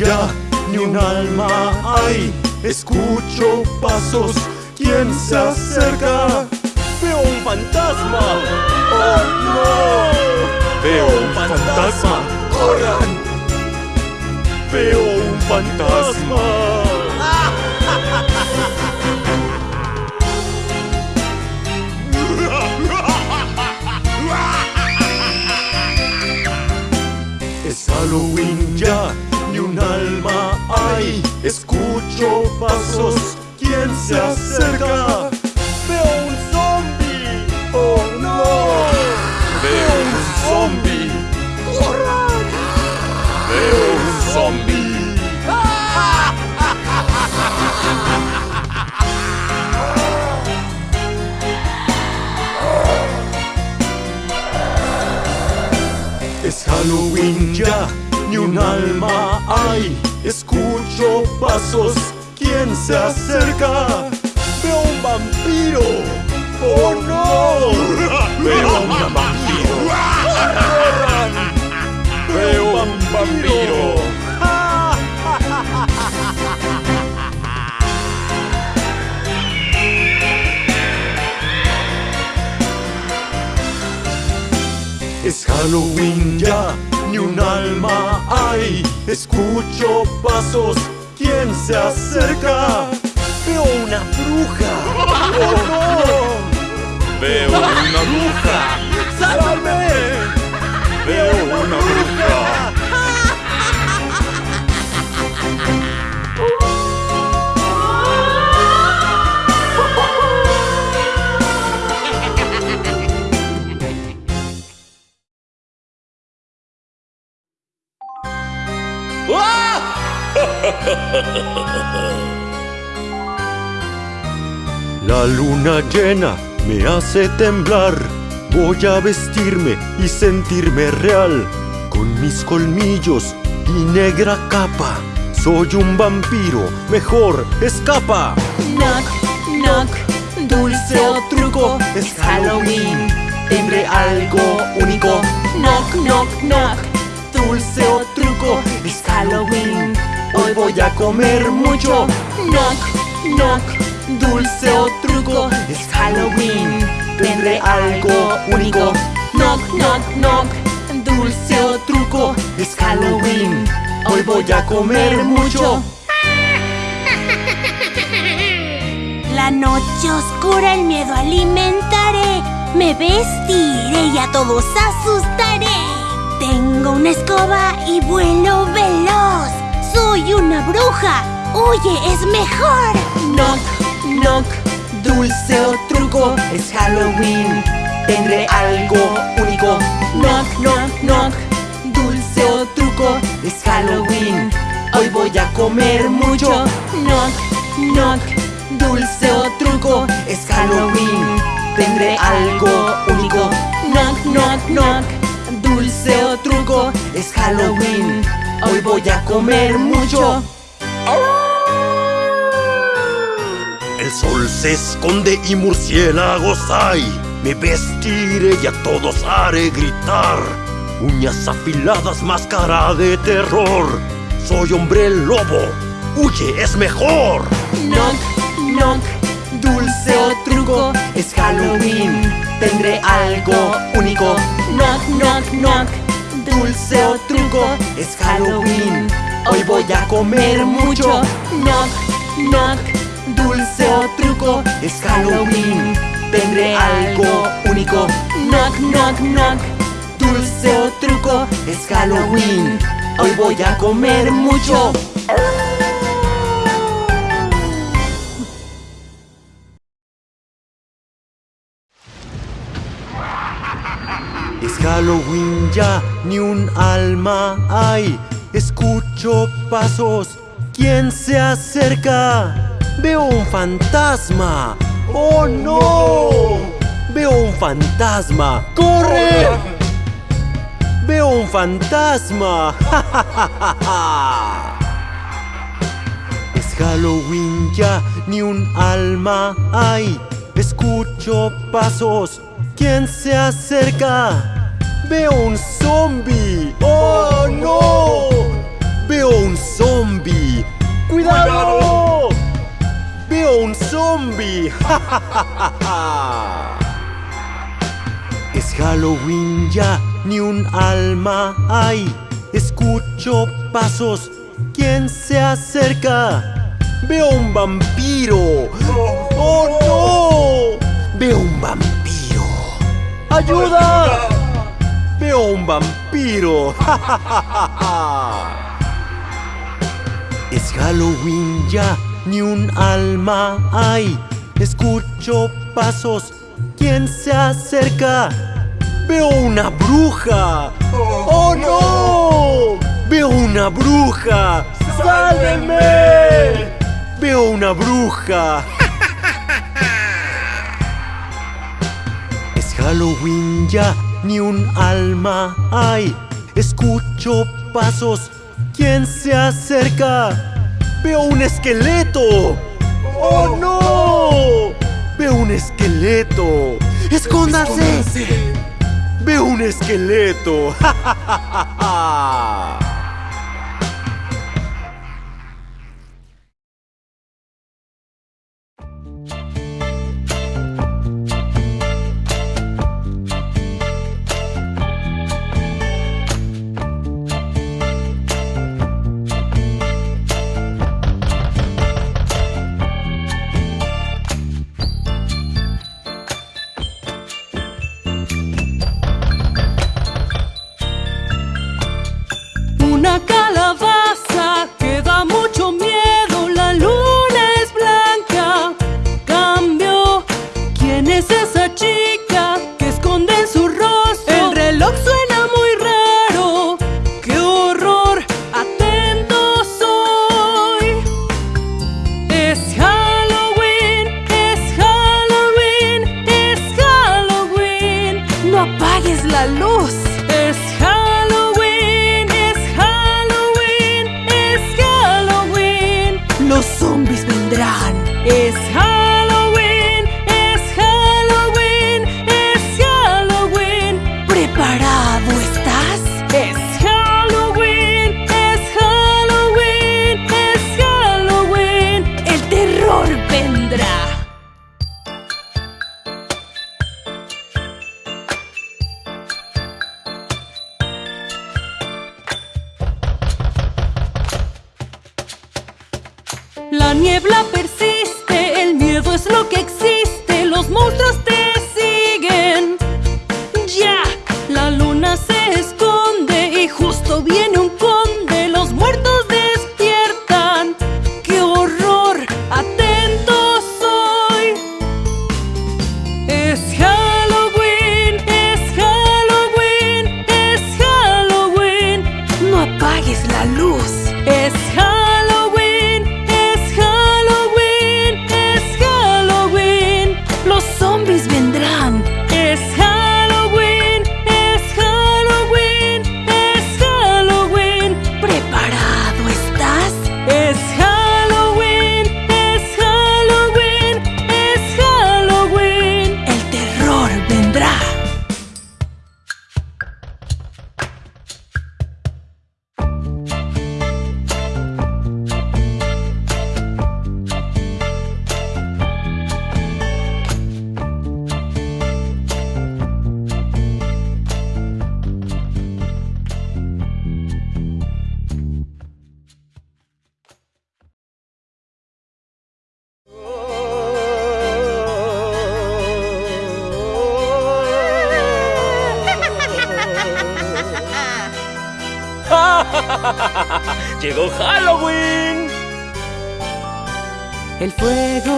Ya, ni un alma hay. Escucho pasos, ¿quién se acerca? Veo un fantasma. ¡Oh no! Veo un fantasma. ¡Corran! Veo un fantasma. Es Halloween ya, un alma hay. Escucho pasos, ¿quién se acerca? Veo un zombie. ¡Oh no! Veo un zombie. ¡Corran! Veo un zombie. Es Halloween ya, ni un alma hay. Escucho pasos, ¿quién se acerca? Veo un vampiro. ¡Oh no! Veo un vampiro. ¡Corran! Veo un vampiro. Es Halloween ya, ni un alma hay. Escucho pasos, ¿quién se acerca? Veo una bruja. ¡Oh no! Veo una bruja. Me hace temblar. Voy a vestirme y sentirme real. Con mis colmillos y negra capa. Soy un vampiro, mejor escapa. Knock, knock, dulce o truco, es Halloween. Tendré algo único. Knock, knock, knock, dulce o truco, es Halloween. Hoy voy a comer mucho. Knock, knock, dulce o truco, es Halloween. Tendré algo único. Knock, knock, knock, dulce o truco, es Halloween. Hoy voy a comer mucho. La noche oscura el miedo alimentaré. Me vestiré y a todos asustaré. Tengo una escoba y vuelo veloz. Soy una bruja. Oye, es mejor. Knock, knock, dulce o truco, es Halloween. Tendré algo único. Knock, knock, knock, dulce o truco, es Halloween. Hoy voy a comer mucho. Knock, knock, dulce o truco, es Halloween. Tendré algo único. Knock, knock, knock, dulce o truco, es Halloween. Hoy voy a comer mucho. El sol se esconde y murciélagos hay. Me vestiré y a todos haré gritar. Uñas afiladas, máscara de terror. Soy hombre lobo. Huye, es mejor. Knock, knock, dulce o truco, es Halloween. Tendré algo único. Knock, knock, knock, dulce o truco, es Halloween. Hoy voy a comer mucho. Knock, knock, dulce o truco, es Halloween. Tendré algo único. Knock, knock, knock, dulce o truco, es Halloween. Hoy voy a comer mucho. Es Halloween ya, ni un alma hay. Escucho pasos, ¿quién se acerca? ¡Veo un fantasma! ¡Oh no! ¡Veo un fantasma! ¡Corre! ¡Veo un fantasma! ¡Ja, ja, ja, ja. es Halloween ya, ni un alma hay. Escucho pasos. ¿Quién se acerca? Veo un zombie. ¡Oh no! Veo un zombie. ¡Cuidado! es Halloween ya, ni un alma hay. Escucho pasos, ¿quién se acerca? Veo un vampiro. ¡Oh no! Veo un vampiro. ¡Ayuda! Veo un vampiro. Es Halloween ya, ni un alma hay. Escucho pasos, ¿quién se acerca? Veo una bruja. ¡Oh no! Veo una bruja. ¡Sálvenme! Veo una bruja. Es Halloween ya, ni un alma hay. Escucho pasos, ¿quién se acerca? Veo un esqueleto. ¡Oh no! Veo un esqueleto. ¡Escóndase! Veo un esqueleto. Una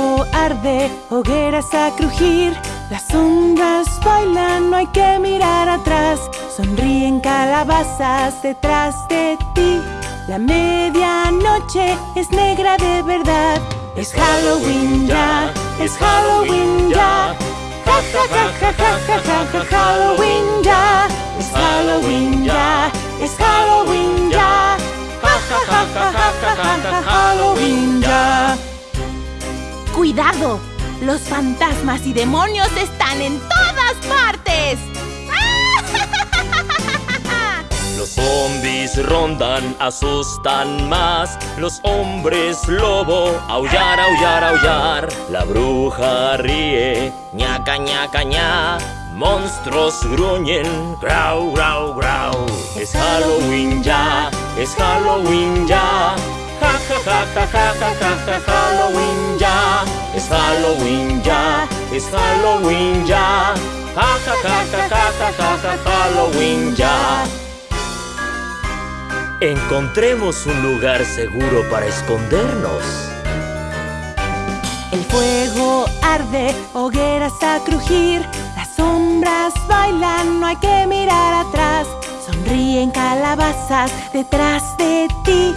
fuego arde, hogueras a crujir, las sombras bailan, no hay que mirar atrás, sonríen calabazas detrás de ti. La medianoche es negra de verdad, es Halloween ya, es Halloween ya. Ja ja ja ja ja ja ja Halloween ya, es Halloween ya, es Halloween ya. Ja ja ja ja ja ja ja Halloween ya. ¡Cuidado! Los fantasmas y demonios están en todas partes. Los zombies rondan, asustan más. Los hombres lobo, aullar, aullar, aullar. La bruja ríe, ñaca, ñaca, ña. Monstruos gruñen, grau, grau, grau. Es Halloween ya, es Halloween ya. Ja, ja, ja, ja, ja, ja, ja, ja, Halloween ya. Es Halloween ya, es Halloween ya. Ja, ja, ja, ja, ja, ja, ja, ja, Halloween ya. Encontremos un lugar seguro para escondernos. El fuego arde, hogueras a crujir, las sombras bailan, no hay que mirar atrás. Sonríen calabazas detrás de ti.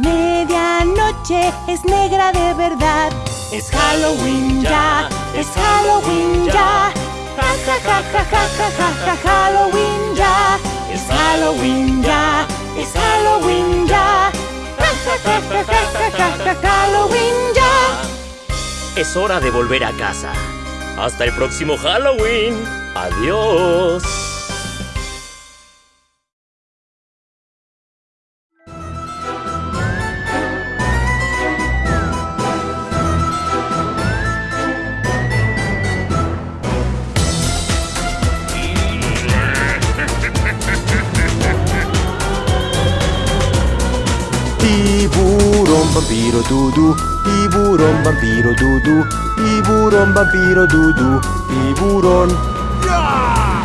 Medianoche es negra de verdad. Es Halloween ya, es Halloween ya. Ja ja ja ja ja ja ja ja Halloween ya. Es Halloween ya, es Halloween ya. Ja ja ja ja ja ja ja Halloween ya. Es hora de volver a casa. Hasta el próximo Halloween. Adiós. vampiro Dudu, i burón vampiro Dudu, i burón vampiro Dudu, i burón. Yeah!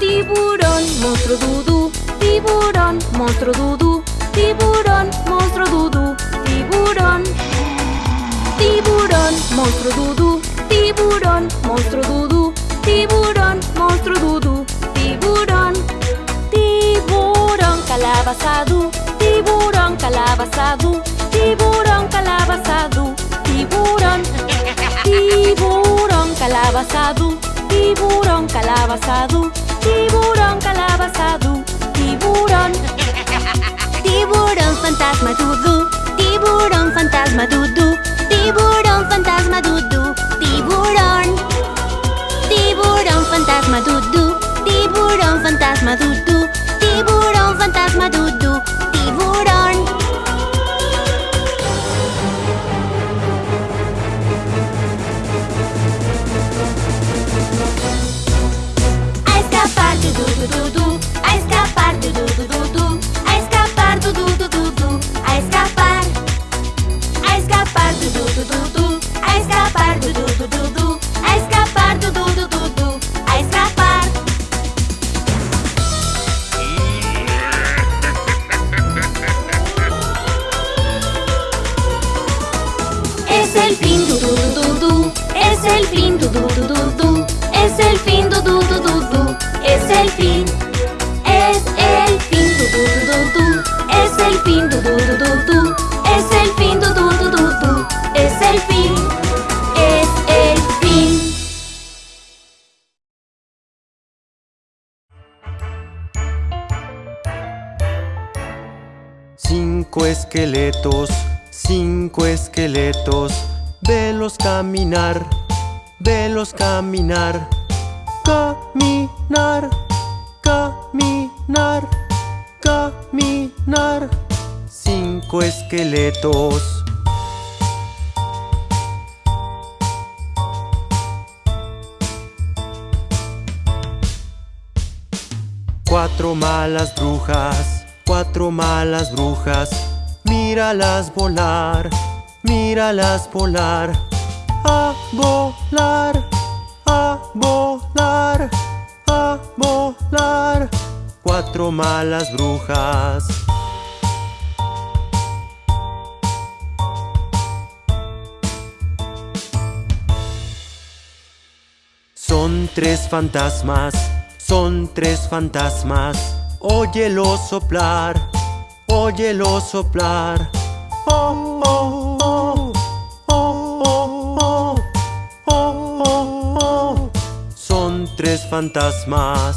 Tiburón, monstruo Dudu, tiburón, monstruo Dudu, tiburón, monstruo Dudu, tiburón. Tiburón, monstruo dudú, tiburón, monstruo dudú, tiburón, monstruo dudú, tiburón. Tiburón, calabazadú, tiburón, calabazadú, tiburón, calabazadú, tiburón. Tiburón, calabazadú, tiburón, calabazadú, tiburón, calabazadú, tiburón. Tiburón fantasma dudú, tiburón fantasma dudú, tiburón fantasma dudú, tiburón. Tiburón fantasma dudú, tiburón fantasma dudú, tiburón fantasma dudú, tiburón. A escapar du du du caminar, velos caminar, caminar, caminar, caminar. Cinco esqueletos. Cuatro malas brujas, cuatro malas brujas, míralas volar, míralas volar, a volar, a volar, a volar. Cuatro malas brujas. Son tres fantasmas, son tres fantasmas. Óyelo soplar, óyelo soplar. Oh, oh, tres fantasmas.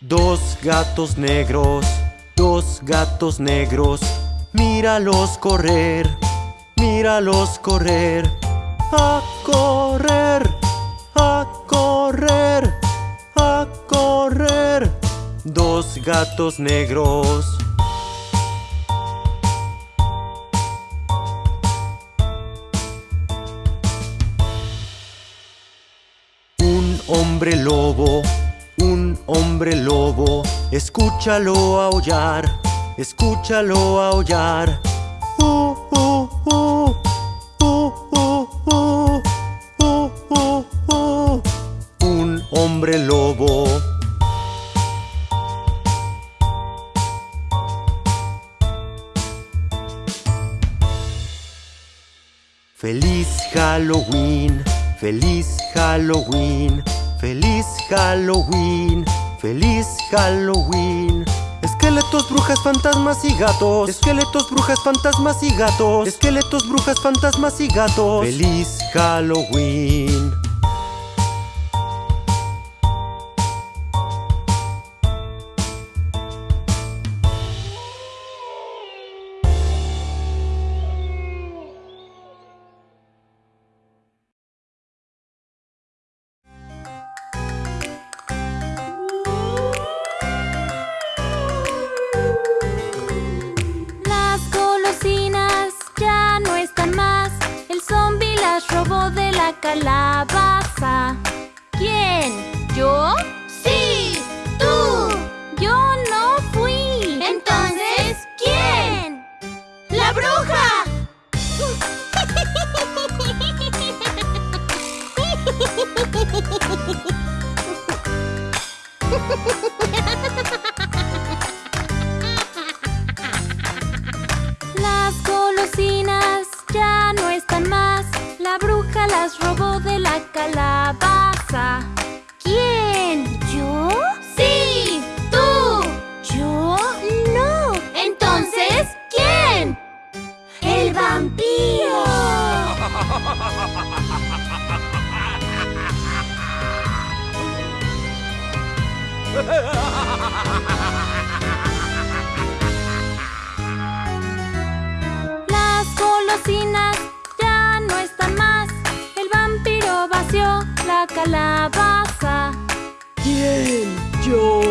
Dos gatos negros, dos gatos negros, míralos correr, míralos correr, a correr, a correr, a correr. Dos gatos negros. Un hombre lobo, un hombre lobo, escúchalo aullar, escúchalo aullar. Uh, uh, uh. Un hombre lobo. Feliz Halloween, feliz Halloween feliz Halloween, feliz Halloween. Esqueletos, brujas, fantasmas y gatos. Esqueletos, brujas, fantasmas y gatos. Esqueletos, brujas, fantasmas y gatos. Feliz Halloween. Ha ha ha! ¿Yo?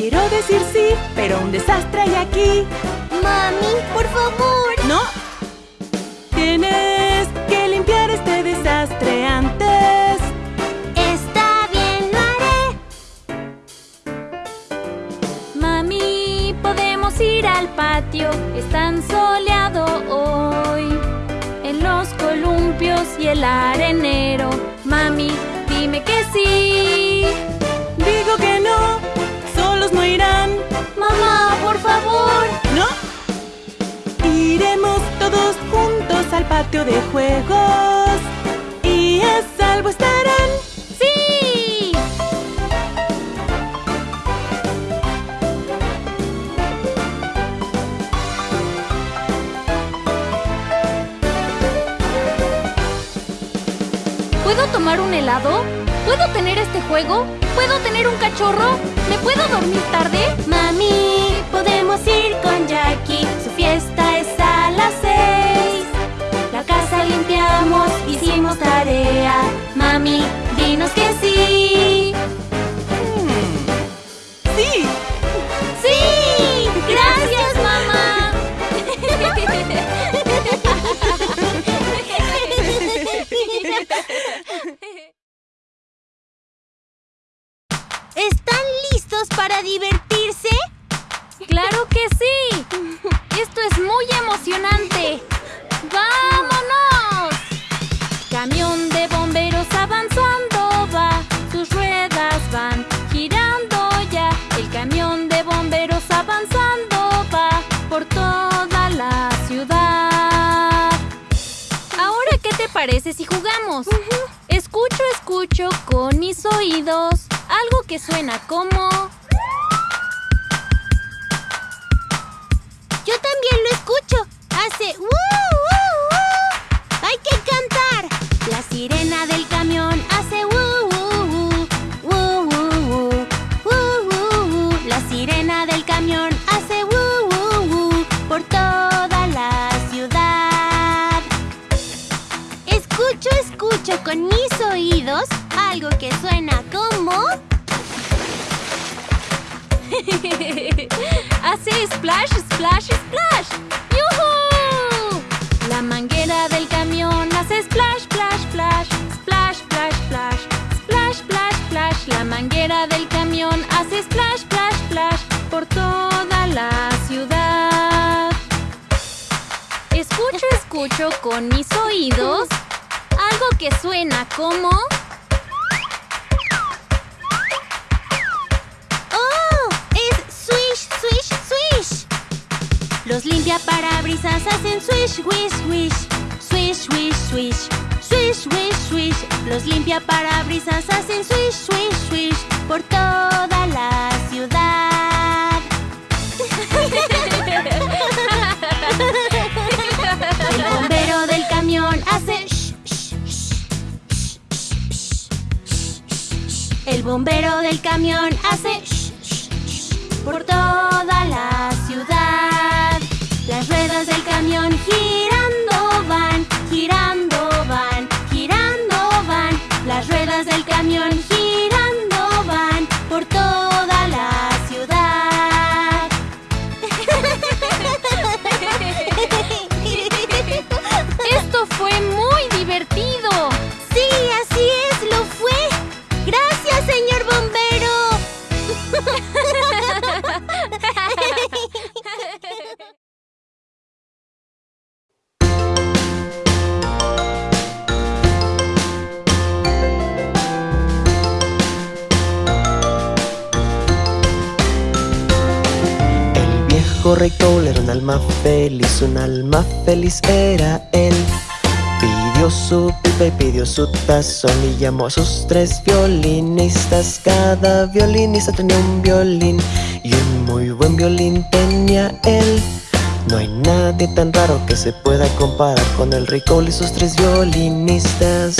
Quiero decir sí, pero un desastre hay aquí. Mami, por favor. No. Tienes que limpiar este desastre antes. Está bien, lo haré. Mami, podemos ir al patio. Es tan soleado hoy. En los columpios y el arenero. Mami, dime que sí. Digo que no. Solos no irán. Mamá, por favor. ¿No? Iremos todos juntos al patio de juegos. Y a salvo estarán. ¡Sí! ¿Puedo tomar un helado? ¿Puedo tener este juego? ¿Puedo tener un cachorro? ¿Me puedo dormir tarde? Mami, podemos ir con Jackie. Su fiesta es a las seis. La casa limpiamos, hicimos tarea. Mami, dinos que sí. Escucho, escucho con mis oídos algo que suena como... Yo también lo escucho. Hace ¡uh, uh, uh! ¡Hay que cantar! La sirena del camión con mis oídos algo que suena como... Hace splash, splash, splash. ¡Yuhu! La manguera del camión hace splash, splash, splash. Splash, splash, splash. Splash, splash, splash. La manguera del camión hace splash, splash, splash. Por toda la ciudad. Escucho, escucho con mis oídos que suena como... ¡Oh! ¡Es swish, swish, swish! Los limpiaparabrisas hacen swish, swish, swish. Swish, swish, swish. Swish, swish, swish. Los limpiaparabrisas hacen swish, swish, swish. Por toda la ciudad. El bombero del camión hace shh, shh, shh, por toda la ciudad. Las ruedas del camión girando van, girando van, girando van. Las ruedas del camión feliz, un alma feliz era él. Pidió su pipa y pidió su tazón y llamó a sus tres violinistas. Cada violinista tenía un violín y un muy buen violín tenía él. No hay nadie tan raro que se pueda comparar con el rey Cole y sus tres violinistas.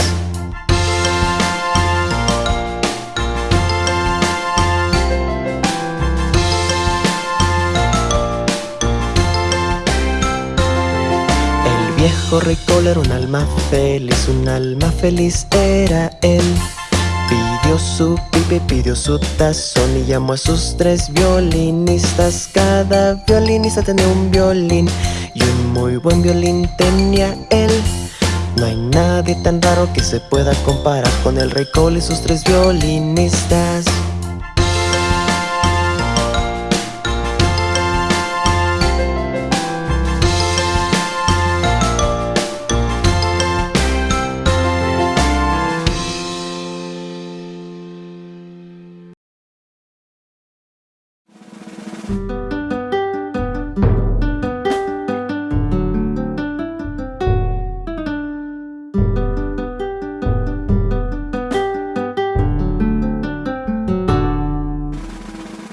Viejo rey Cole era un alma feliz, un alma feliz era él. Pidió su pipa y pidió su tazón y llamó a sus tres violinistas. Cada violinista tenía un violín y un muy buen violín tenía él. No hay nadie tan raro que se pueda comparar con el rey Cole y sus tres violinistas.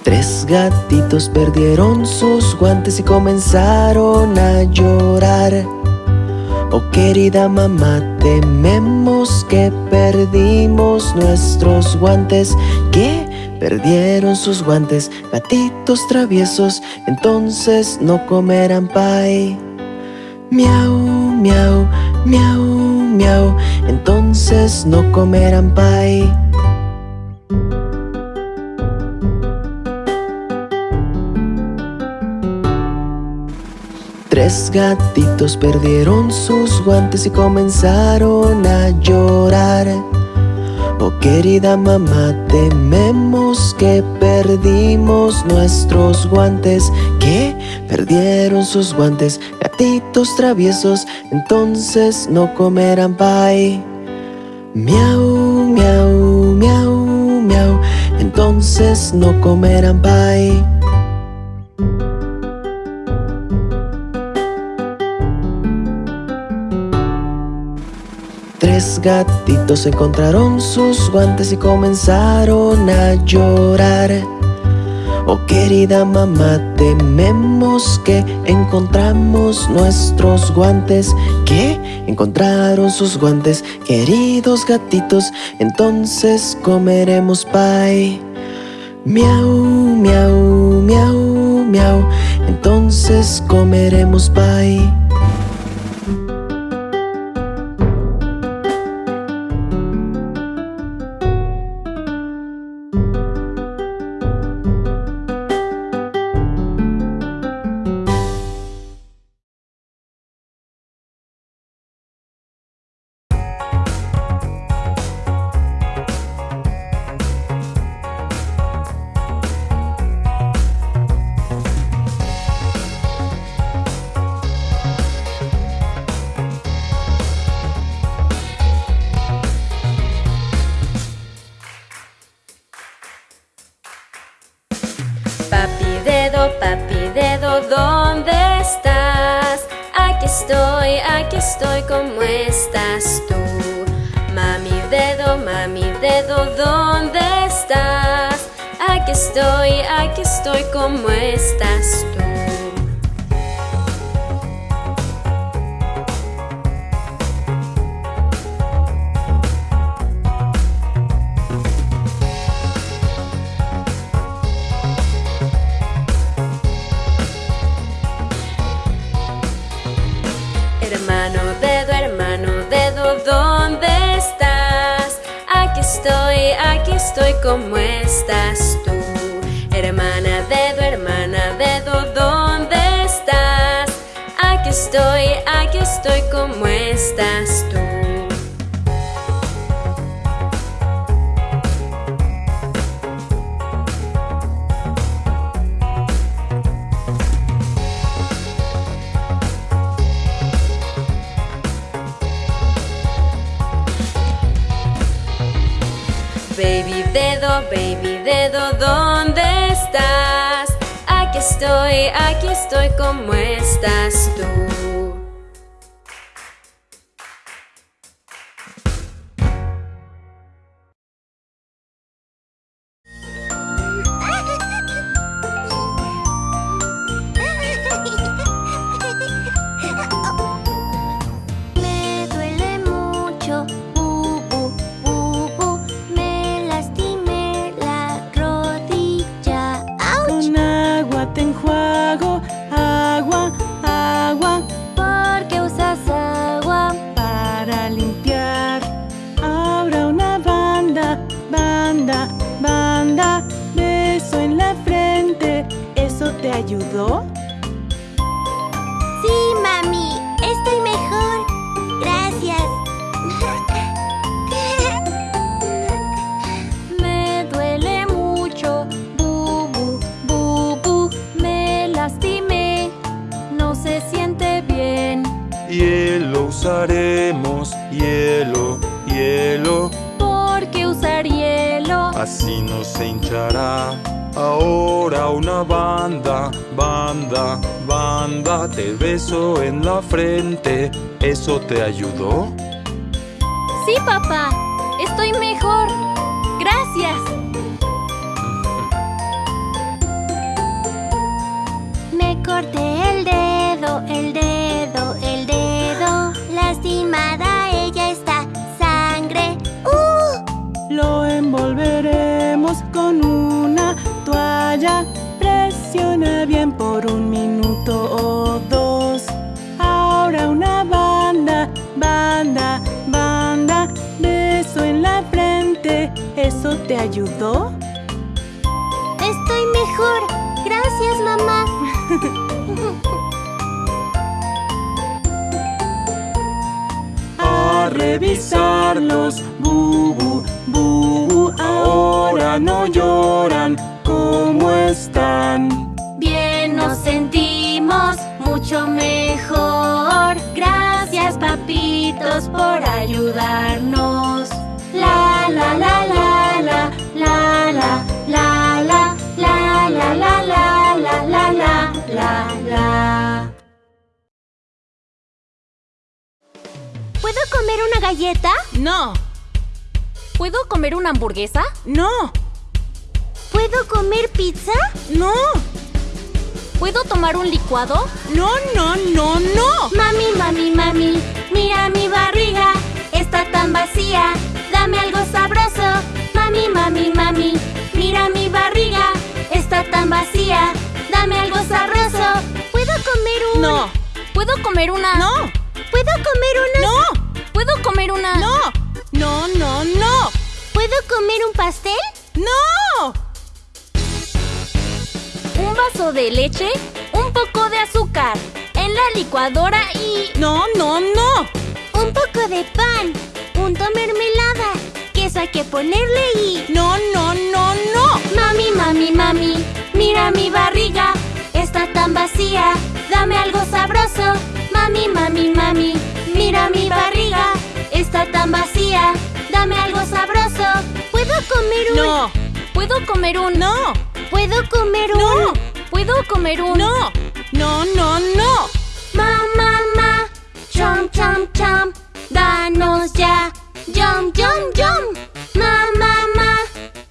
Tres gatitos perdieron sus guantes y comenzaron a llorar. Oh querida mamá, tememos que perdimos nuestros guantes. ¿Qué? Perdieron sus guantes, gatitos traviesos, entonces no comerán pie. Miau, miau, miau, miau, entonces no comerán pie. Tres gatitos perdieron sus guantes y comenzaron a llorar. Oh querida mamá, tememos que perdimos nuestros guantes. Que perdieron sus guantes, gatitos traviesos Entonces no comerán pie Miau, miau, miau, miau Entonces no comerán pie Tres gatitos encontraron sus guantes y comenzaron a llorar. Oh querida mamá, tememos que encontramos nuestros guantes. ¿Qué? Encontraron sus guantes, queridos gatitos Entonces comeremos pie Miau, miau, miau, miau Entonces comeremos pie estoy como estás tú. Mami dedo, mami dedo, ¿dónde estás? Aquí estoy, aquí estoy como estás tú. estoy como estás tú. Hermana dedo, hermana dedo, ¿dónde estás? Aquí estoy, aquí estoy como estás tú. Te están? Bien nos sentimos mucho mejor. Gracias, papitos, por ayudarnos. La la la la la la la la la la la la la la la la la la ¿Puedo comer una galleta? No, ¿Puedo comer una hamburguesa? no, ¿Puedo comer pizza? no, ¿Puedo tomar un licuado? no, no, no, no. Mami, mami, mami, mira mi barriga, está tan vacía. Dame algo sabroso. Mami, mami, mami, mira mi barriga, está tan vacía. Dame algo sabroso. ¿Puedo comer un...? No, ¿Puedo comer una? no, ¿Puedo comer una...? no, ¿Puedo comer una? no, no, no, no, ¿Puedo comer un pastel? no. Un vaso de leche, un poco de azúcar en la licuadora y... No, no, no. Un poco de pan, punto mermelada, queso hay que ponerle y... No, no, no, no. Mami, mami, mami, mira mi barriga, está tan vacía, dame algo sabroso. Mami, mami, mami, mira mi barriga, está tan vacía, dame algo sabroso. ¿Puedo comer un...? No, ¿Puedo comer un... no, ¿Puedo comer un...? no, ¿Puedo comer un... no, no, no, no. Ma, ma, ma, chom, chom, chom, danos ya, yum, yum, yum. Ma, ma, ma,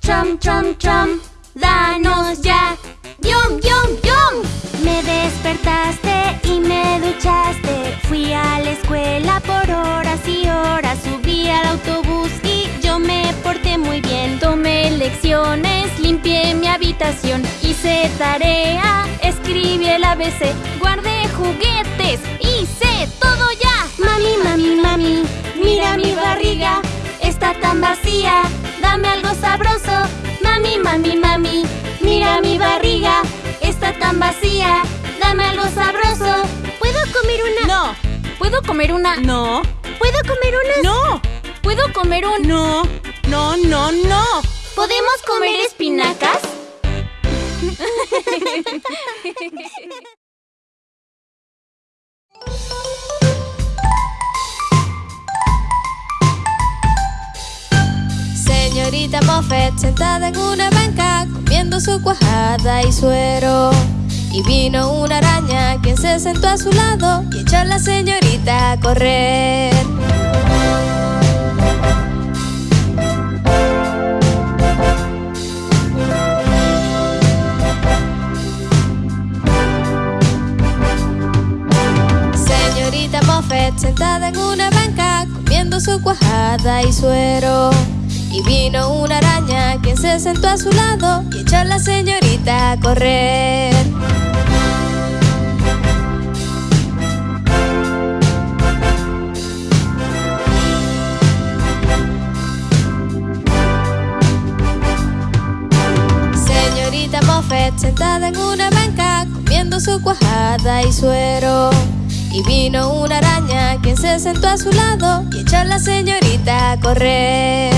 chom, chom, chom, danos ya, yum, yum, yum. Me despertaste y me duchaste, fui a la escuela por horas y horas, subí al autobús y tarea, escribí el ABC, guardé juguetes, hice todo ya. Mami, mami, mami, mira mi barriga, está tan vacía, dame algo sabroso. Mami, mami, mami, mira mi barriga, está tan vacía, dame algo sabroso. ¿Puedo comer una? No, ¿Puedo comer una? no, ¿Puedo comer una? no, ¿Puedo comer un... no, no, no, no. ¿Podemos comer espinacas? Señorita Moffett sentada en una banca comiendo su cuajada y suero. Y vino una araña quien se sentó a su lado y echó a la señorita a correr. Sentada en una banca comiendo su cuajada y suero. Y vino una araña quien se sentó a su lado y echó a la señorita a correr. Señorita Moffett sentada en una banca comiendo su cuajada y suero. Y vino una araña quien se sentó a su lado y echó a la señorita a correr.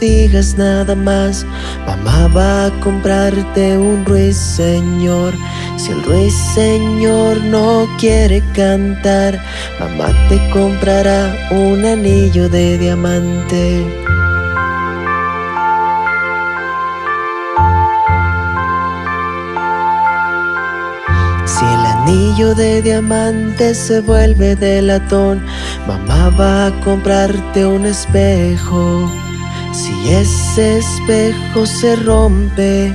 Digas nada más. Mamá va a comprarte un ruiseñor. Si el ruiseñor no quiere cantar, mamá te comprará un anillo de diamante. Si el anillo de diamante se vuelve de latón. Mamá va a comprarte un espejo. Si ese espejo se rompe,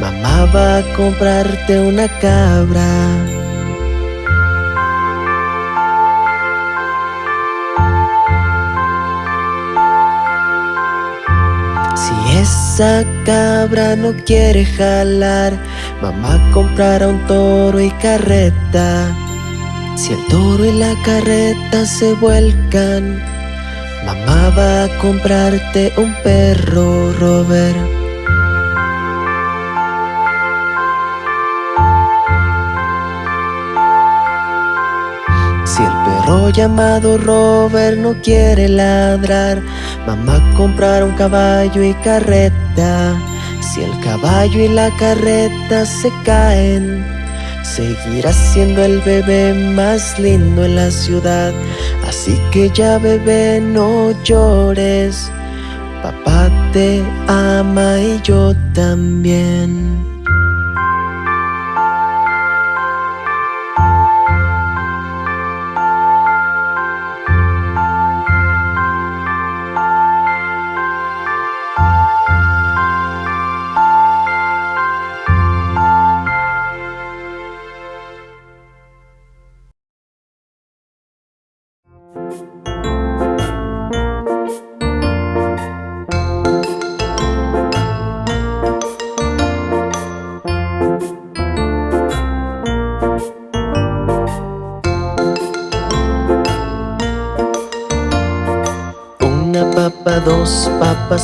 mamá va a comprarte una cabra. esa cabra no quiere jalar, mamá comprará un toro y carreta. Si el toro y la carreta se vuelcan, mamá va a comprarte un perro, Robert. llamado Robert no quiere ladrar. Mamá comprar un caballo y carreta. Si el caballo y la carreta se caen, seguirá siendo el bebé más lindo en la ciudad. Así que ya bebé no llores. Papá te ama y yo también.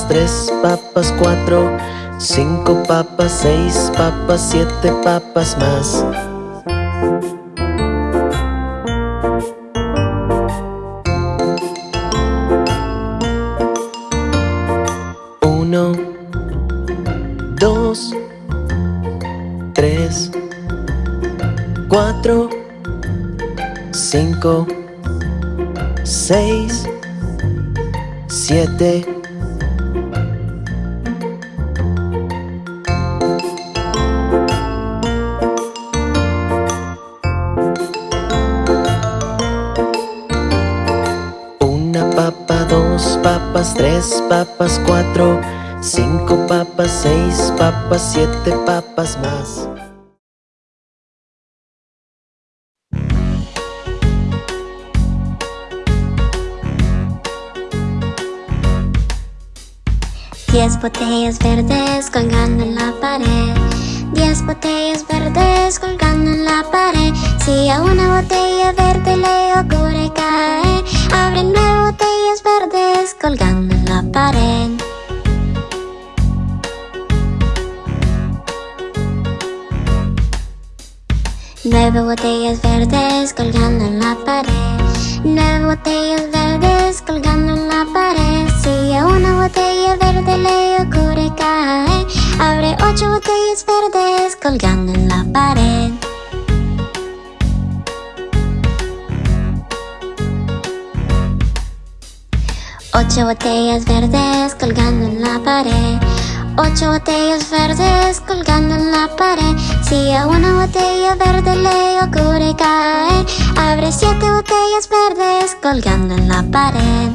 Tres papas, cuatro, cinco papas, seis papas, siete papas más. Uno, dos, tres, cuatro, cinco, seis, siete, tres papas, cuatro, cinco papas, seis papas, siete papas más. Diez botellas verdes colgando en la pared Diez botellas verdes colgando en la pared Si a una botella verde le Ocho botellas verdes colgando en la pared. Ocho botellas verdes colgando en la pared. Si a una botella verde le ocurre caer Abre siete botellas verdes colgando en la pared.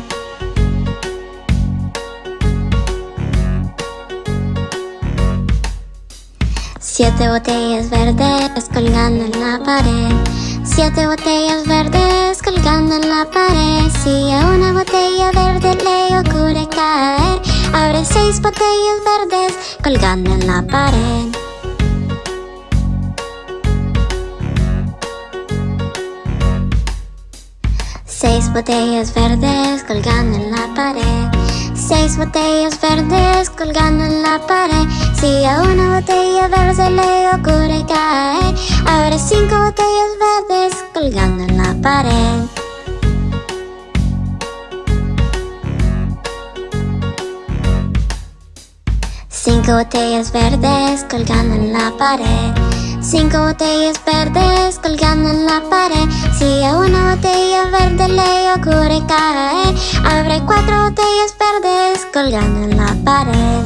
Siete botellas verdes colgando en la pared Siete botellas verdes colgando en la pared. Si a una botella verde le ocurre caer Abre seis botellas verdes colgando en la pared. Seis botellas verdes colgando en la pared Seis botellas verdes colgando en la pared. Si a una botella verde le ocurre caer Abre cinco botellas verdes colgando en la pared. Cinco botellas verdes colgando en la pared Cinco botellas verdes colgando en la pared Si a una botella verde le ocurre caer Abre cuatro botellas verdes colgando en la pared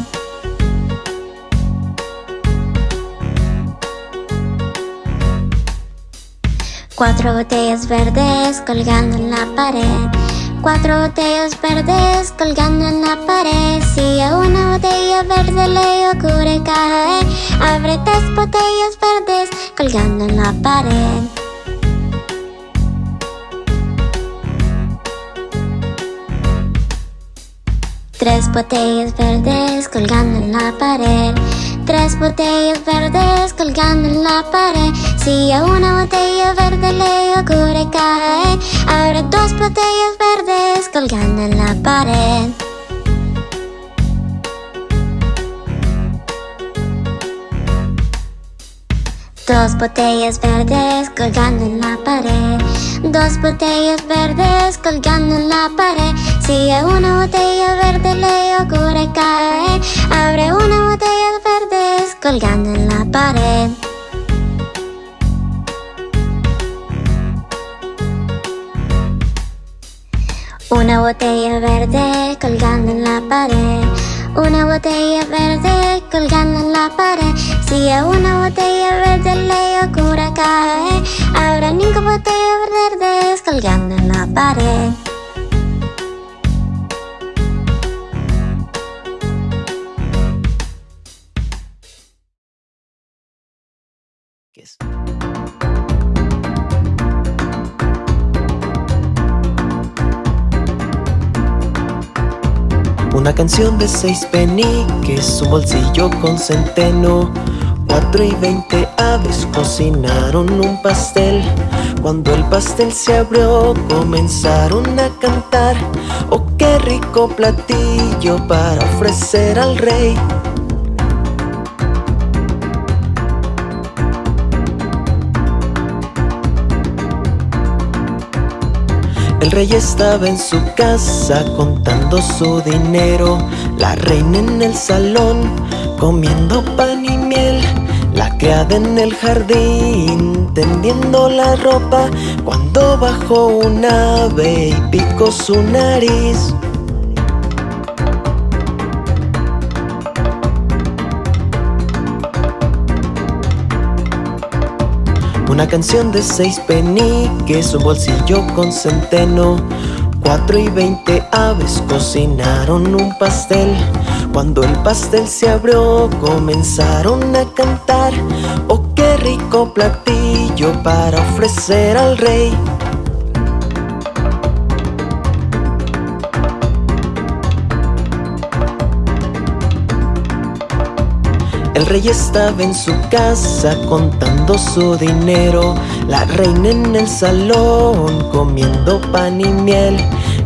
Cuatro botellas verdes colgando en la pared. Cuatro botellas verdes colgando en la pared. Si a una botella verde le ocurre caer, abre tres botellas verdes colgando en la pared. Tres botellas verdes colgando en la pared. Tres botellas verdes colgando en la pared. Si a una botella verde le ocurre caer, abre dos botellas verdes colgando en la pared. Dos botellas verdes colgando en la pared. Dos botellas verdes colgando en la pared. Si a una botella verde le ocurre caer, abre una botella verdes colgando en la pared. Una botella verde colgando en la pared. Una botella verde colgando en la pared. Si a una botella verde le ocurre caer, habrá cinco botellas verdes colgando en la pared. Una canción de seis peniques, un bolsillo con centeno. Cuatro y veinte aves cocinaron un pastel. Cuando el pastel se abrió, comenzaron a cantar. Oh, qué rico platillo para ofrecer al rey. El rey estaba en su casa contando su dinero, la reina en el salón comiendo pan y miel, la criada en el jardín tendiendo la ropa. Cuando bajó un ave y picó su nariz. Una canción de seis peniques, un bolsillo con centeno. Cuatro y veinte aves cocinaron un pastel. Cuando el pastel se abrió, comenzaron a cantar. Oh, qué rico platillo para ofrecer al rey. El rey estaba en su casa contando su dinero, la reina en el salón comiendo pan y miel,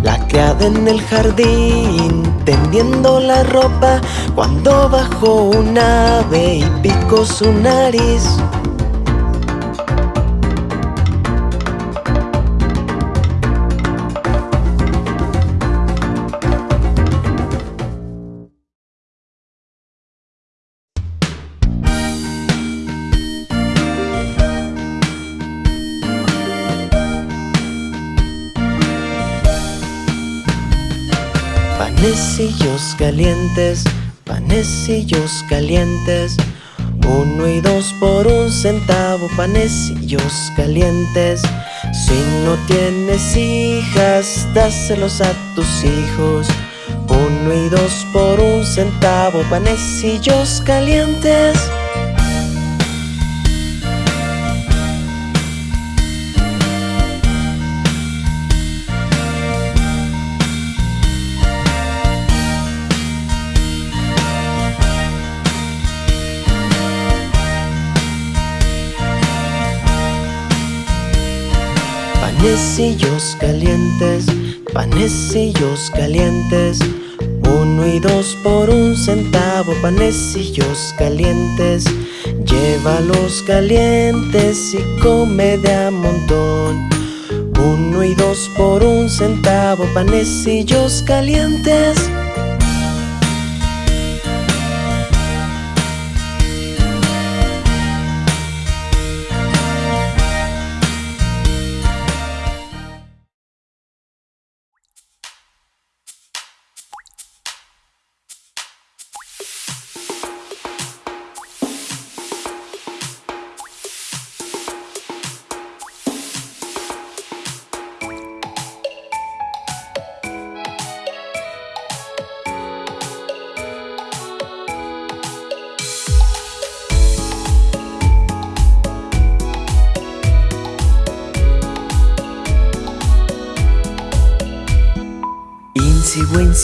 la criada en el jardín tendiendo la ropa. Cuando bajó un ave y picó su nariz. Calientes, panecillos calientes. Uno y dos por un centavo, panecillos calientes. Si no tienes hijas, dáselos a tus hijos. Uno y dos por un centavo, panecillos calientes. Panecillos calientes, panecillos calientes. Uno y dos por un centavo, panecillos calientes. Llévalos calientes y come de a montón. Uno y dos por un centavo, panecillos calientes.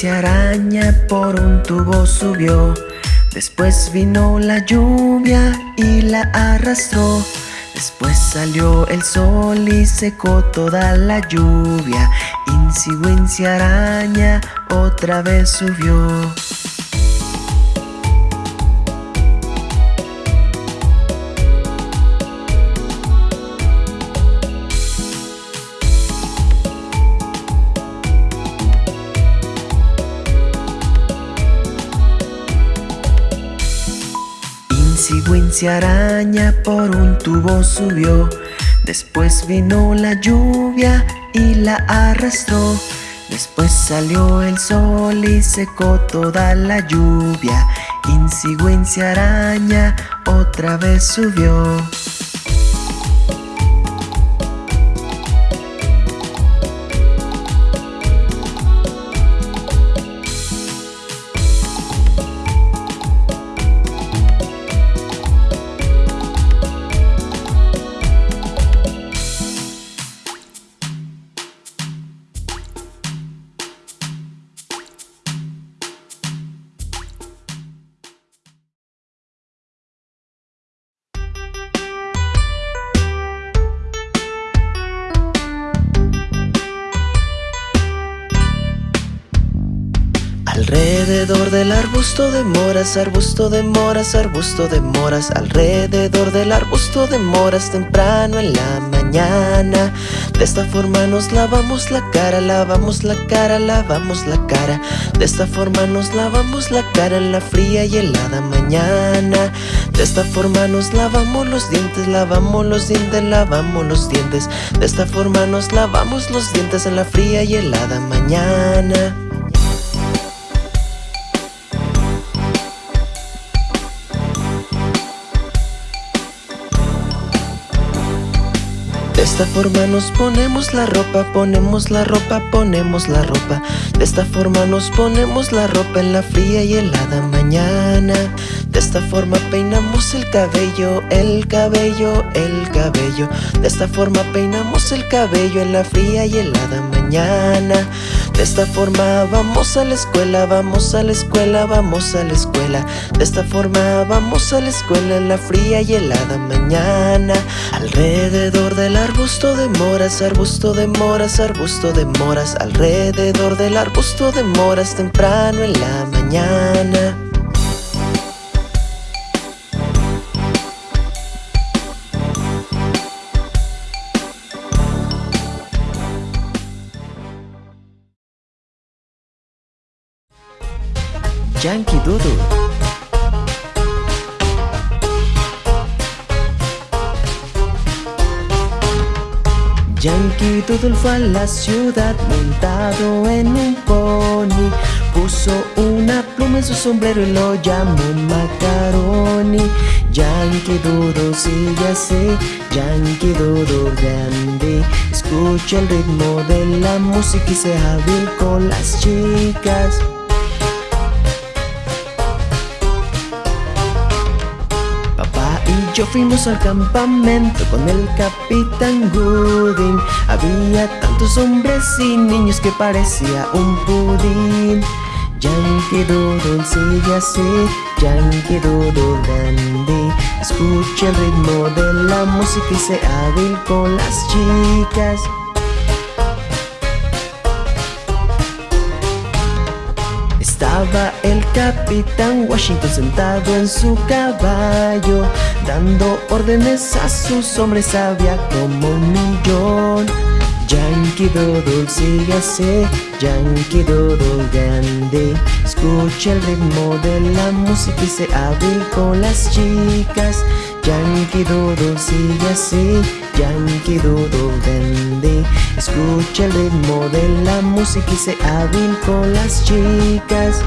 Araña por un tubo subió. Después vino la lluvia y la arrastró. Después salió el sol y secó toda la lluvia. Incigüencia araña otra vez subió. Araña por un tubo subió. Después vino la lluvia y la arrastró. Después salió el sol y secó toda la lluvia. Incigüencia araña otra vez subió. Arbusto de moras, arbusto de moras, arbusto de moras Alrededor del arbusto de moras temprano en la mañana. De esta forma nos lavamos la cara, lavamos la cara, lavamos la cara. De esta forma nos lavamos la cara en la fría y helada mañana. De esta forma nos lavamos los dientes, lavamos los dientes, lavamos los dientes. De esta forma nos lavamos los dientes en la fría y helada mañana esta forma nos ponemos la ropa, ponemos la ropa, ponemos la ropa. De esta forma nos ponemos la ropa en la fría y helada mañana. De esta forma peinamos el cabello, el cabello, el cabello. De esta forma peinamos el cabello en la fría y helada mañana De esta forma vamos a la escuela, vamos a la escuela, vamos a la escuela. De esta forma vamos a la escuela en la fría y helada mañana. Alrededor del arbusto de moras, arbusto de moras, arbusto de moras. Alrededor del arbusto de moras temprano en la mañana Yankee Doodle. Yankee Doodle fue a la ciudad montado en un pony. Puso una pluma en su sombrero y lo llamó Macaroni. Yankee Doodle sigue así, Yankee Doodle grande. Escucha el ritmo de la música y sea hábil con las chicas yo fuimos al campamento con el capitán Gooding. Había tantos hombres y niños que parecía un pudín. Yankee Doodle sigue así, Yankee Doodle dandy. Escucha el ritmo de la música y sea hábil con las chicas El capitán Washington sentado en su caballo Dando órdenes a sus hombres había como un millón. Yankee Doodle sigue así, Yankee Doodle grande. Escucha el ritmo de la música y se hábil con las chicas. Yankee Doodle sigue así, Yankee Doodle grande. Escucha el ritmo de la música y se hábil con las chicas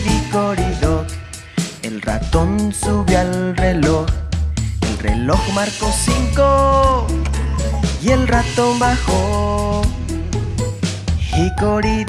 dickory dock. El ratón subió al reloj. El reloj marcó cinco y el ratón bajó. Hickory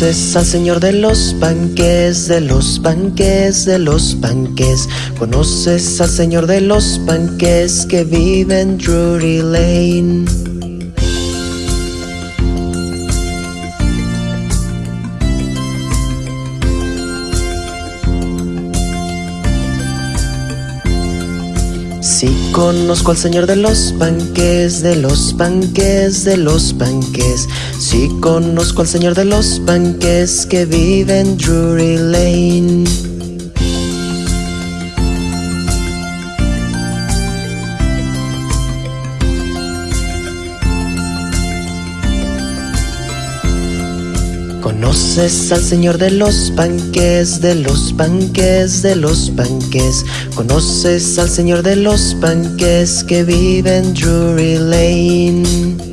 Conoces al señor de los panques, de los panques, de los panques. Conoces al señor de los panques que vive en Drury Lane. Sí conozco al señor de los panques, de los panques, de los panques. Sí conozco al señor de los panques que vive en Drury Lane. Conoces al señor de los panques, de los panques, de los panques. Conoces al señor de los panques que vive en Drury Lane.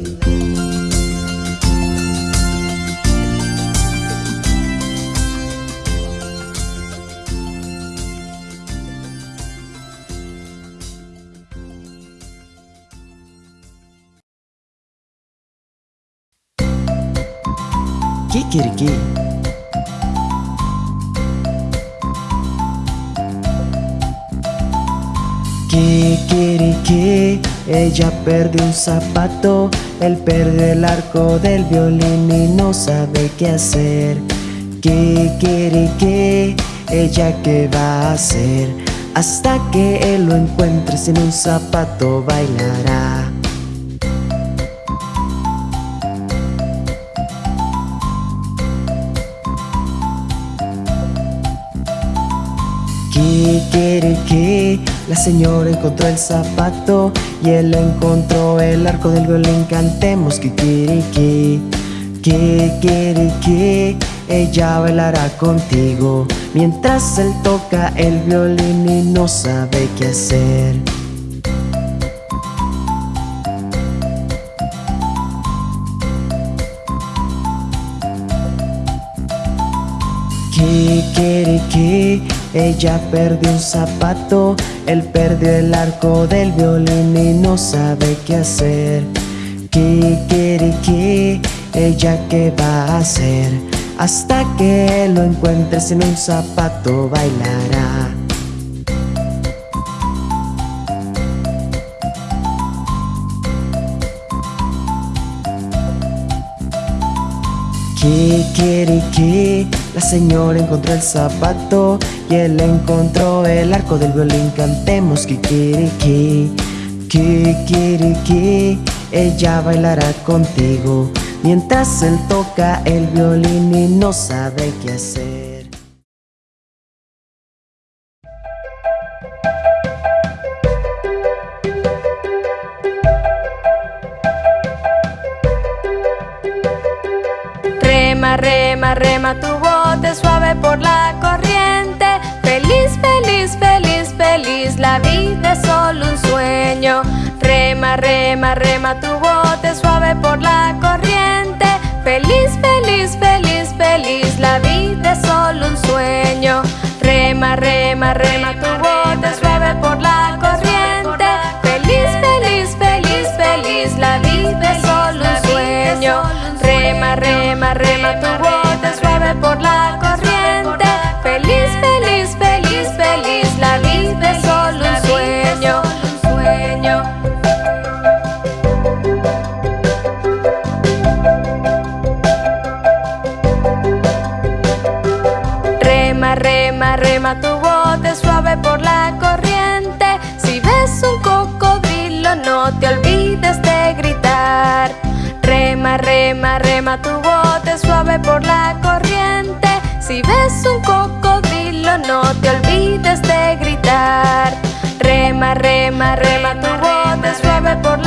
Kikiriki. Kikiriki, ella perdió un zapato, él perdió el arco del violín y no sabe qué hacer. Kikiriki, ella qué va a hacer, hasta que él lo encuentre sin un zapato bailará. Kikiriki, la señora encontró el zapato y él encontró el arco del violín. Cantemos kikiriki, kikiriki, ella bailará contigo mientras él toca el violín y no sabe qué hacer. Ella perdió un zapato, él perdió el arco del violín y no sabe qué hacer. Kikiriki, ella qué va a hacer, hasta que lo encuentre sin un zapato bailará. Kikiriki, la señora encontró el zapato y él encontró el arco del violín. Cantemos kikiriki, kikiriki, ella bailará contigo mientras él toca el violín y no sabe qué hacer. Tu bote suave por la corriente. Feliz, feliz, feliz, feliz, la vida es solo un sueño. Rema, rema, rema tu bote suave por la corriente. Feliz, feliz, feliz, feliz, la vida es solo un sueño. Rema, rema, rema tu bote suave por la corriente. Feliz, feliz, feliz, feliz, la vida es solo un sueño. Rema, rema, rema tu bote Palma tu bote suave por la corriente Si ves un cocodrilo no te olvides de gritar Rema, rema, rema, rema tu bote suave por la corriente.